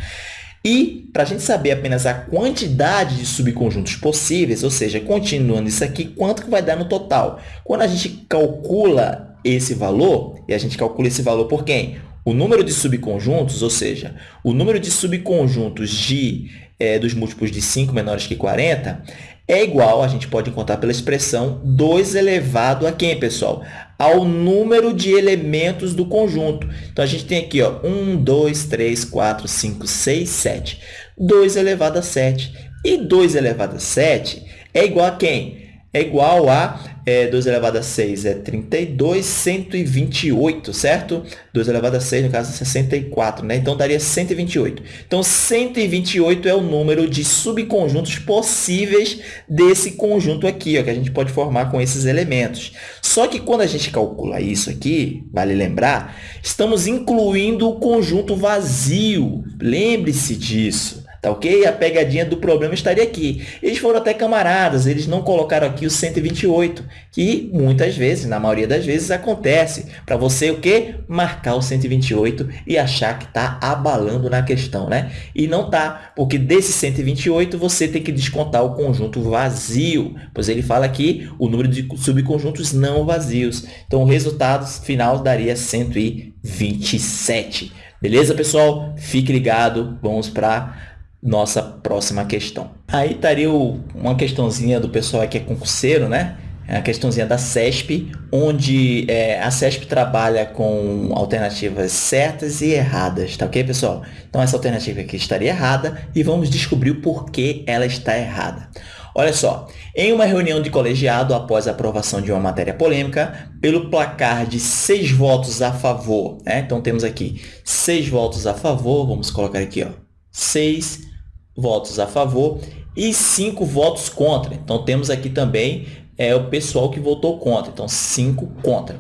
E, para a gente saber apenas a quantidade de subconjuntos possíveis, ou seja, continuando isso aqui, quanto que vai dar no total? Quando a gente calcula esse valor, e a gente calcula esse valor por quem? O número de subconjuntos, ou seja, o número de subconjuntos de, é, dos múltiplos de 5 menores que 40, é igual, a gente pode encontrar pela expressão 2 elevado a quem, pessoal? Ao número de elementos do conjunto. Então, a gente tem aqui ó, 1, 2, 3, 4, 5, 6, 7. 2 elevado a 7. E 2 elevado a 7 é igual a quem? É igual a é, 2 elevado a 6 é 32, 128, certo? 2 elevado a 6, no caso, é 64, né? Então, daria 128. Então, 128 é o número de subconjuntos possíveis desse conjunto aqui, ó, que a gente pode formar com esses elementos. Só que quando a gente calcula isso aqui, vale lembrar, estamos incluindo o conjunto vazio. Lembre-se disso. Tá ok? A pegadinha do problema estaria aqui. Eles foram até camaradas, eles não colocaram aqui o 128, que muitas vezes, na maioria das vezes, acontece. Para você o quê? Marcar o 128 e achar que está abalando na questão, né? E não tá, porque desse 128 você tem que descontar o conjunto vazio, pois ele fala aqui o número de subconjuntos não vazios. Então, o resultado final daria 127. Beleza, pessoal? Fique ligado. Vamos para nossa próxima questão. Aí estaria uma questãozinha do pessoal que é concurseiro, né? É a questãozinha da CESP, onde é, a CESP trabalha com alternativas certas e erradas, tá ok, pessoal? Então, essa alternativa aqui estaria errada e vamos descobrir o porquê ela está errada. Olha só, em uma reunião de colegiado após a aprovação de uma matéria polêmica, pelo placar de seis votos a favor, né? então temos aqui seis votos a favor, vamos colocar aqui, ó, seis votos a favor e cinco votos contra. Então, temos aqui também é, o pessoal que votou contra. Então, cinco contra.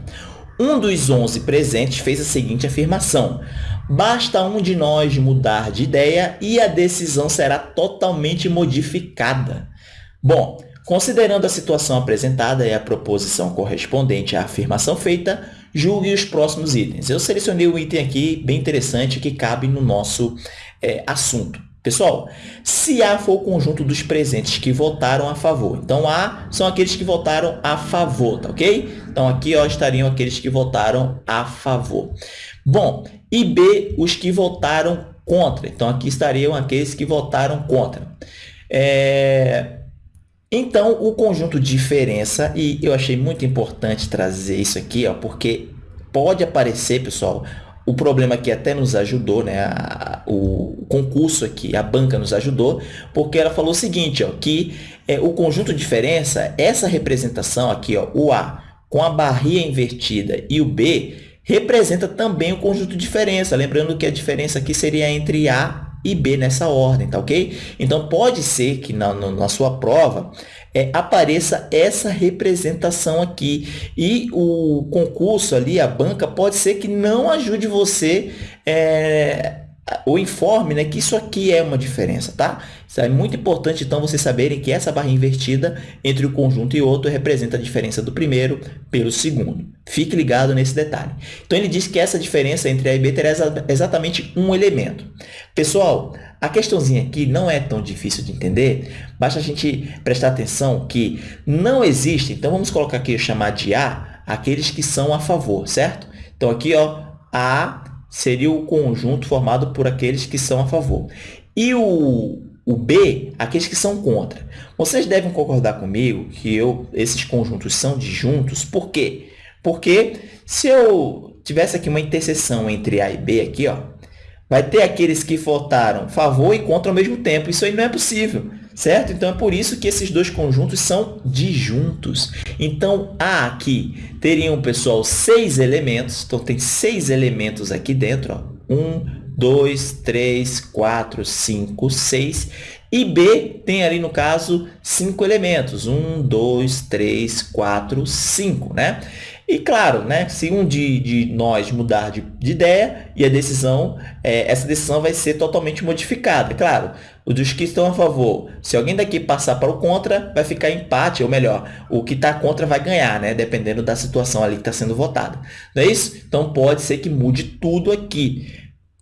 Um dos 11 presentes fez a seguinte afirmação. Basta um de nós mudar de ideia e a decisão será totalmente modificada. Bom, considerando a situação apresentada e a proposição correspondente à afirmação feita, julgue os próximos itens. Eu selecionei um item aqui bem interessante que cabe no nosso é, assunto. Pessoal, se A for o conjunto dos presentes que votaram a favor, então A são aqueles que votaram a favor, tá ok? Então aqui ó, estariam aqueles que votaram a favor. Bom, e B, os que votaram contra. Então aqui estariam aqueles que votaram contra. É... Então, o conjunto diferença, e eu achei muito importante trazer isso aqui, ó, porque pode aparecer, pessoal, o problema que até nos ajudou, né? A, o concurso aqui, a banca nos ajudou, porque ela falou o seguinte, ó, que é, o conjunto diferença, essa representação aqui, ó, o A com a barrinha invertida e o B, representa também o conjunto diferença. Lembrando que a diferença aqui seria entre A e B nessa ordem, tá ok? Então, pode ser que na, na sua prova é, apareça essa representação aqui. E o concurso ali, a banca, pode ser que não ajude você é, ou informe né, que isso aqui é uma diferença, tá? Isso é muito importante, então, vocês saberem que essa barra invertida entre o conjunto e outro representa a diferença do primeiro pelo segundo. Fique ligado nesse detalhe. Então, ele diz que essa diferença entre A e B terá exatamente um elemento. Pessoal, a questãozinha aqui não é tão difícil de entender, basta a gente prestar atenção que não existe, então vamos colocar aqui, chamar de A, aqueles que são a favor, certo? Então, aqui, ó, A seria o conjunto formado por aqueles que são a favor. E o, o B, aqueles que são contra. Vocês devem concordar comigo que eu, esses conjuntos são disjuntos. Por quê? Porque se eu tivesse aqui uma interseção entre A e B, aqui, ó, vai ter aqueles que votaram favor e contra ao mesmo tempo. Isso aí não é possível certo? Então, é por isso que esses dois conjuntos são disjuntos. Então, A aqui teriam, pessoal, seis elementos. Então, tem seis elementos aqui dentro. Ó. Um, dois, três, quatro, cinco, seis. E B tem ali, no caso, cinco elementos. Um, dois, três, quatro, cinco, né? E claro, né, se um de, de nós mudar de, de ideia e a decisão, é, essa decisão vai ser totalmente modificada. Claro, os dos que estão a favor, se alguém daqui passar para o contra, vai ficar empate, ou melhor, o que está contra vai ganhar, né? dependendo da situação ali que está sendo votada. Não é isso? Então pode ser que mude tudo aqui.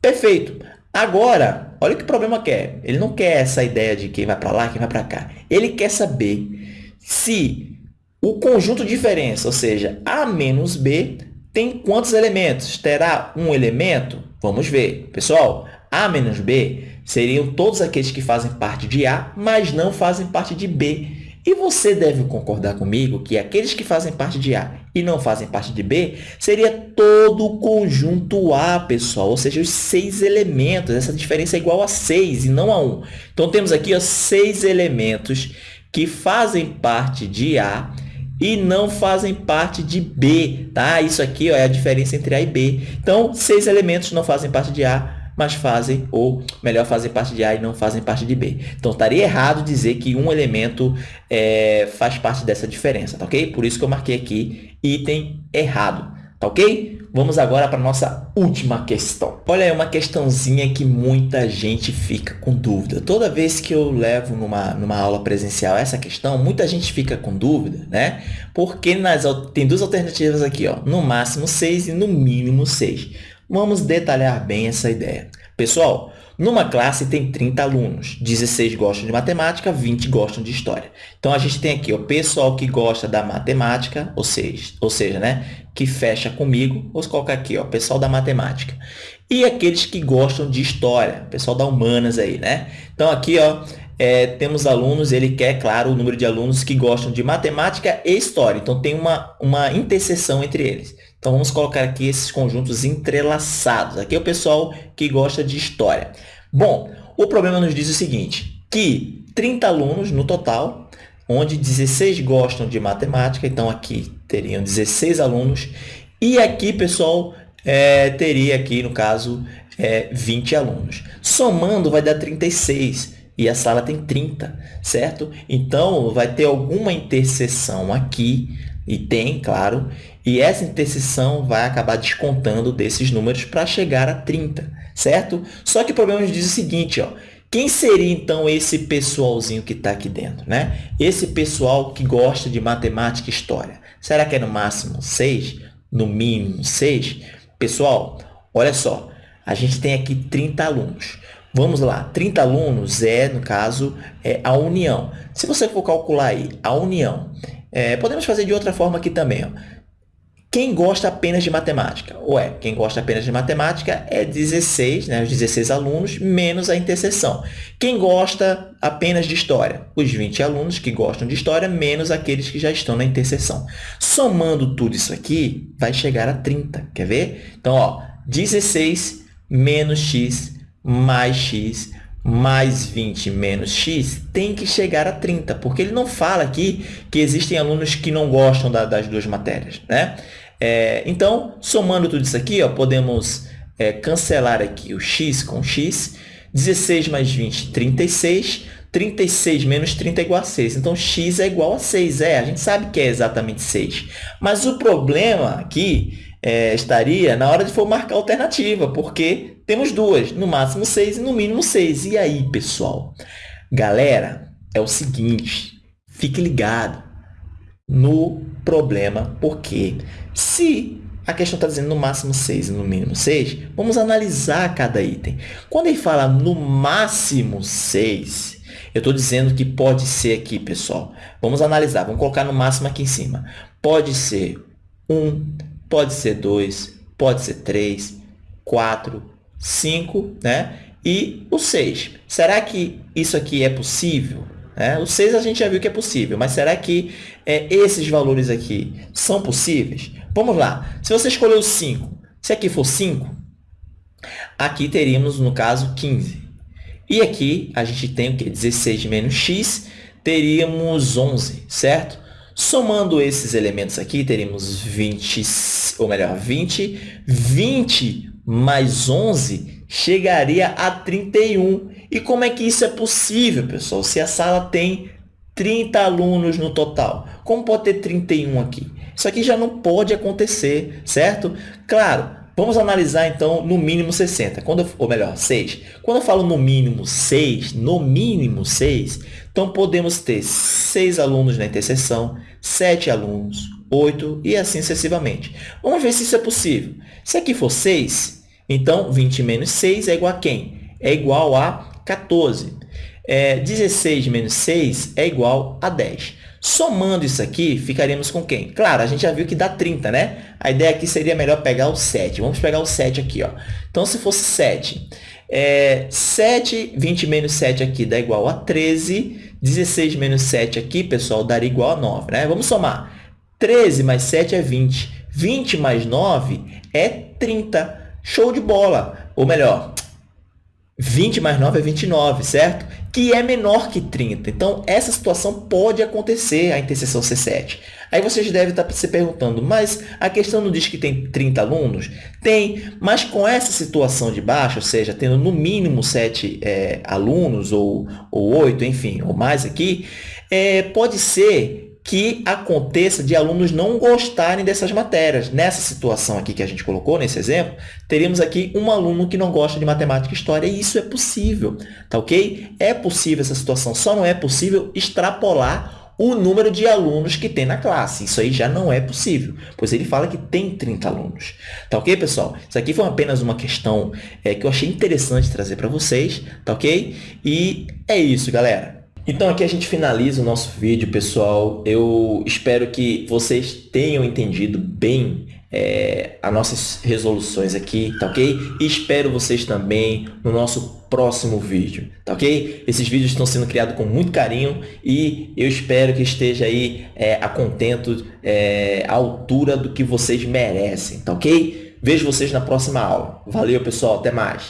Perfeito. Agora, olha o que o problema quer. Ele não quer essa ideia de quem vai para lá, quem vai para cá. Ele quer saber se o conjunto de diferença, ou seja, A menos B, tem quantos elementos? Terá um elemento? Vamos ver. Pessoal, A menos B seriam todos aqueles que fazem parte de A, mas não fazem parte de B. E você deve concordar comigo que aqueles que fazem parte de A e não fazem parte de B seria todo o conjunto A, pessoal, ou seja, os seis elementos. Essa diferença é igual a 6 e não a 1. Então, temos aqui ó, seis elementos que fazem parte de A e não fazem parte de B, tá? Isso aqui ó, é a diferença entre A e B. Então, seis elementos não fazem parte de A, mas fazem, ou melhor, fazem parte de A e não fazem parte de B. Então, estaria errado dizer que um elemento é, faz parte dessa diferença, tá ok? Por isso que eu marquei aqui item errado, Tá ok? Vamos agora para a nossa última questão. Olha aí uma questãozinha que muita gente fica com dúvida. Toda vez que eu levo numa, numa aula presencial essa questão, muita gente fica com dúvida, né? Porque nas, tem duas alternativas aqui, ó, no máximo 6 e no mínimo 6. Vamos detalhar bem essa ideia. Pessoal, numa classe tem 30 alunos, 16 gostam de matemática, 20 gostam de história. Então, a gente tem aqui o pessoal que gosta da matemática, ou seja, ou seja né, que fecha comigo, vou colocar aqui, ó, pessoal da matemática. E aqueles que gostam de história, pessoal da humanas aí, né? Então, aqui, ó, é, temos alunos, ele quer, claro, o número de alunos que gostam de matemática e história. Então, tem uma, uma interseção entre eles. Então, vamos colocar aqui esses conjuntos entrelaçados. Aqui é o pessoal que gosta de história. Bom, o problema nos diz o seguinte, que 30 alunos no total, onde 16 gostam de matemática, então aqui teriam 16 alunos, e aqui, pessoal, é, teria aqui, no caso, é, 20 alunos. Somando, vai dar 36 e a sala tem 30, certo? Então, vai ter alguma interseção aqui, e tem, claro, e essa interseção vai acabar descontando desses números para chegar a 30, certo? Só que o problema diz o seguinte, ó, quem seria, então, esse pessoalzinho que está aqui dentro? Né? Esse pessoal que gosta de matemática e história. Será que é no máximo 6? No mínimo 6? Pessoal, olha só, a gente tem aqui 30 alunos. Vamos lá, 30 alunos é, no caso, é a união. Se você for calcular aí a união, é, podemos fazer de outra forma aqui também. Ó. Quem gosta apenas de matemática? Ué, quem gosta apenas de matemática é 16, né, os 16 alunos, menos a interseção. Quem gosta apenas de história? Os 20 alunos que gostam de história, menos aqueles que já estão na interseção. Somando tudo isso aqui, vai chegar a 30. Quer ver? Então, ó, 16 menos x mais x mais 20 menos x tem que chegar a 30, porque ele não fala aqui que existem alunos que não gostam da, das duas matérias. Né? É, então, somando tudo isso aqui, ó, podemos é, cancelar aqui o x com x. 16 mais 20, 36. 36 menos 30 é igual a 6. Então, x é igual a 6. É, a gente sabe que é exatamente 6. Mas o problema aqui é, estaria na hora de for marcar alternativa, porque temos duas, no máximo 6 e no mínimo 6. E aí, pessoal? Galera, é o seguinte, fique ligado no problema, porque se a questão está dizendo no máximo 6 e no mínimo 6, vamos analisar cada item. Quando ele fala no máximo 6, eu estou dizendo que pode ser aqui, pessoal. Vamos analisar, vamos colocar no máximo aqui em cima. Pode ser 1, pode ser 2, pode ser 3, 4, 5, né? E o 6. Será que isso aqui é possível? É, o 6 a gente já viu que é possível, mas será que é, esses valores aqui são possíveis? Vamos lá. Se você escolher o 5, se aqui for 5, aqui teríamos, no caso, 15. E aqui a gente tem o quê? 16 menos x, teríamos 11, certo? Somando esses elementos aqui, teríamos 20, ou melhor, 20. 20 mais 11 chegaria a 31. E como é que isso é possível, pessoal? Se a sala tem 30 alunos no total. Como pode ter 31 aqui? Isso aqui já não pode acontecer, certo? Claro, vamos analisar então no mínimo 60, quando, ou melhor, 6. Quando eu falo no mínimo 6, no mínimo 6, então, podemos ter 6 alunos na interseção, 7 alunos, 8 e assim sucessivamente. Vamos ver se isso é possível. Se aqui for 6, então 20 menos 6 é igual a quem? É igual a 14. É, 16 menos 6 é igual a 10. Somando isso aqui, ficaríamos com quem? Claro, a gente já viu que dá 30, né? A ideia aqui seria melhor pegar o 7. Vamos pegar o 7 aqui. Ó. Então, se fosse 7, é, 7, 20 menos 7 aqui dá igual a 13. 16 menos 7 aqui, pessoal, daria igual a 9. Né? Vamos somar. 13 mais 7 é 20. 20 mais 9 é 30. Show de bola. Ou melhor, 20 mais 9 é 29, certo? Que é menor que 30. Então, essa situação pode acontecer, a interseção C7. Aí vocês devem estar se perguntando, mas a questão não diz que tem 30 alunos? Tem, mas com essa situação de baixo, ou seja, tendo no mínimo 7 é, alunos, ou, ou 8, enfim, ou mais aqui, é, pode ser que aconteça de alunos não gostarem dessas matérias. Nessa situação aqui que a gente colocou, nesse exemplo, teríamos aqui um aluno que não gosta de matemática e história, e isso é possível, tá ok? É possível essa situação, só não é possível extrapolar o número de alunos que tem na classe. Isso aí já não é possível, pois ele fala que tem 30 alunos. Tá ok, pessoal? Isso aqui foi apenas uma questão é, que eu achei interessante trazer para vocês, tá ok? E é isso, galera. Então aqui a gente finaliza o nosso vídeo, pessoal. Eu espero que vocês tenham entendido bem é, as nossas resoluções aqui, tá ok? E espero vocês também no nosso próximo vídeo, tá ok? Esses vídeos estão sendo criados com muito carinho e eu espero que esteja aí é, a contento, é, à altura do que vocês merecem, tá ok? Vejo vocês na próxima aula. Valeu, pessoal. Até mais.